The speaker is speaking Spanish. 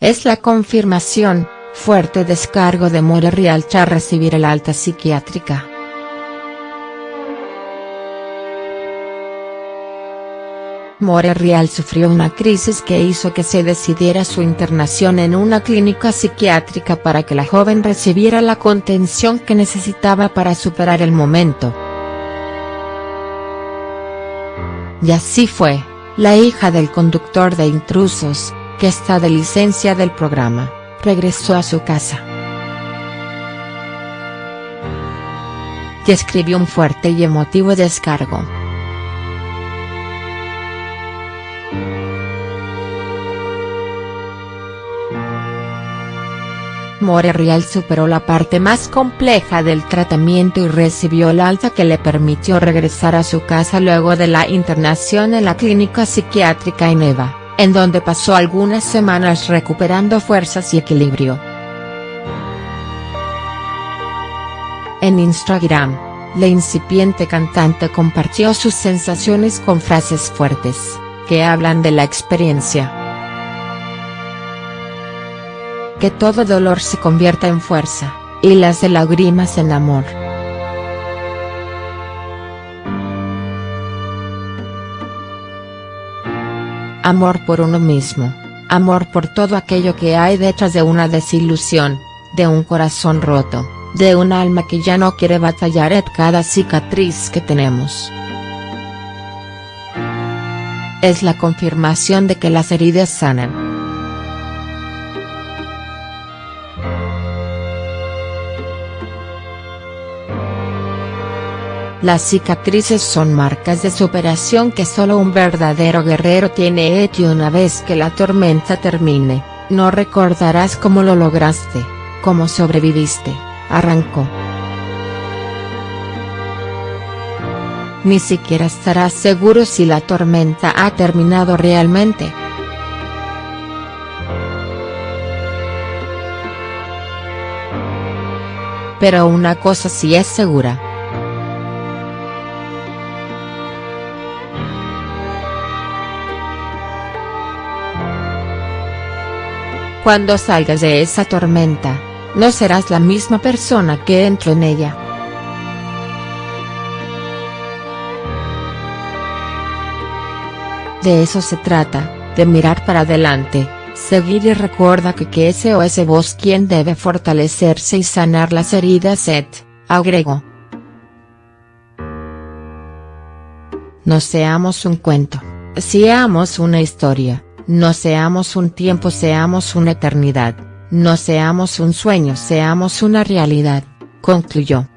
Es la confirmación, fuerte descargo de More Rialcha recibir el alta psiquiátrica. More Real sufrió una crisis que hizo que se decidiera su internación en una clínica psiquiátrica para que la joven recibiera la contención que necesitaba para superar el momento. Y así fue, la hija del conductor de intrusos, que está de licencia del programa, regresó a su casa. Y escribió un fuerte y emotivo descargo. More Real superó la parte más compleja del tratamiento y recibió el alta que le permitió regresar a su casa luego de la internación en la clínica psiquiátrica Ineva, en donde pasó algunas semanas recuperando fuerzas y equilibrio. En Instagram, la incipiente cantante compartió sus sensaciones con frases fuertes, que hablan de la experiencia. que todo dolor se convierta en fuerza, y las de lágrimas en amor. Amor por uno mismo, amor por todo aquello que hay detrás de una desilusión, de un corazón roto, de un alma que ya no quiere batallar en cada cicatriz que tenemos. Es la confirmación de que las heridas sanan. Las cicatrices son marcas de superación que solo un verdadero guerrero tiene y una vez que la tormenta termine, no recordarás cómo lo lograste, cómo sobreviviste, arrancó. Ni siquiera estarás seguro si la tormenta ha terminado realmente. Pero una cosa sí es segura Cuando salgas de esa tormenta, no serás la misma persona que entró en ella. De eso se trata, de mirar para adelante, seguir y recuerda que que ese o ese vos quien debe fortalecerse y sanar las heridas et, agregó. No seamos un cuento, seamos una historia. No seamos un tiempo seamos una eternidad, no seamos un sueño seamos una realidad, concluyó.